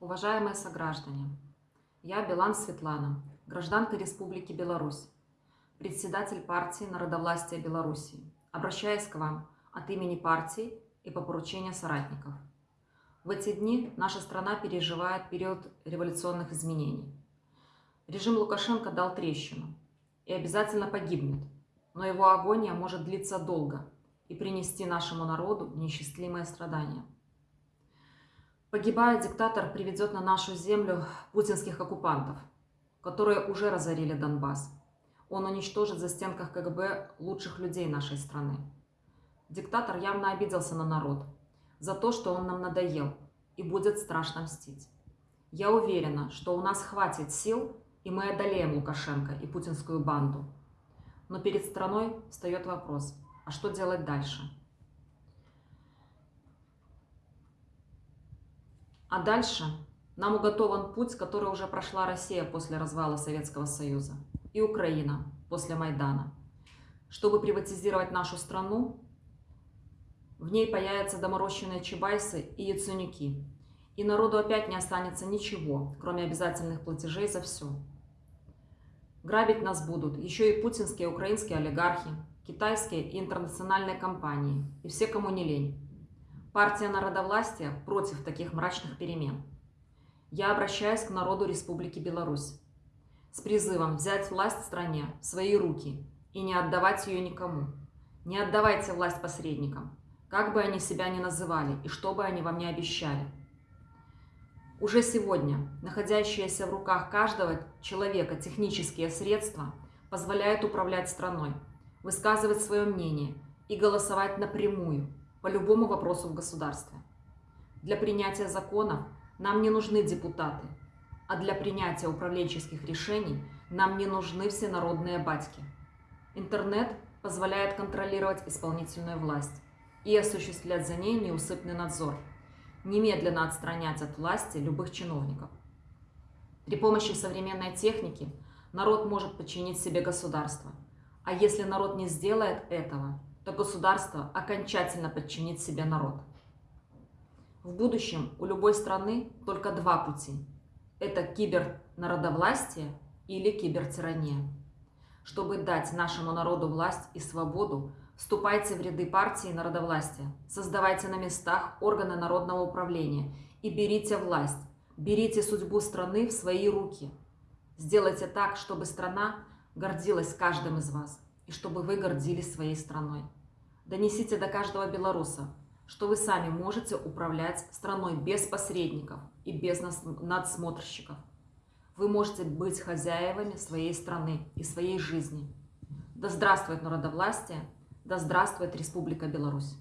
Уважаемые сограждане, я Билан Светлана, гражданка Республики Беларусь, председатель партии Народовластия Белоруссии. Обращаюсь к вам от имени партии и по поручению соратников. В эти дни наша страна переживает период революционных изменений. Режим Лукашенко дал трещину и обязательно погибнет, но его агония может длиться долго и принести нашему народу неисчислимые страдания. Погибая, диктатор приведет на нашу землю путинских оккупантов, которые уже разорили Донбасс. Он уничтожит за стенках КГБ лучших людей нашей страны. Диктатор явно обиделся на народ за то, что он нам надоел, и будет страшно мстить. Я уверена, что у нас хватит сил, и мы одолеем Лукашенко и путинскую банду. Но перед страной встает вопрос, а что делать дальше? А дальше нам уготован путь, который уже прошла Россия после развала Советского Союза и Украина после Майдана. Чтобы приватизировать нашу страну, в ней появятся доморощенные чебайсы и яценюки. И народу опять не останется ничего, кроме обязательных платежей за все. Грабить нас будут еще и путинские украинские олигархи, китайские и интернациональные компании, и все, кому не лень. Партия народовластия против таких мрачных перемен. Я обращаюсь к народу Республики Беларусь с призывом взять власть в стране в свои руки и не отдавать ее никому. Не отдавайте власть посредникам, как бы они себя ни называли и что бы они вам ни обещали. Уже сегодня находящиеся в руках каждого человека технические средства позволяют управлять страной, высказывать свое мнение и голосовать напрямую – по любому вопросу в государстве. Для принятия законов нам не нужны депутаты, а для принятия управленческих решений нам не нужны всенародные батьки. Интернет позволяет контролировать исполнительную власть и осуществлять за ней неусыпный надзор, немедленно отстранять от власти любых чиновников. При помощи современной техники народ может подчинить себе государство, а если народ не сделает этого – то государство окончательно подчинит себе народ. В будущем у любой страны только два пути. Это кибернародовластие или кибертирания. Чтобы дать нашему народу власть и свободу, вступайте в ряды партии народовластия, создавайте на местах органы народного управления и берите власть, берите судьбу страны в свои руки. Сделайте так, чтобы страна гордилась каждым из вас – и чтобы вы гордились своей страной. Донесите до каждого белоруса, что вы сами можете управлять страной без посредников и без надсмотрщиков. Вы можете быть хозяевами своей страны и своей жизни. Да здравствует народовластие, да здравствует Республика Беларусь!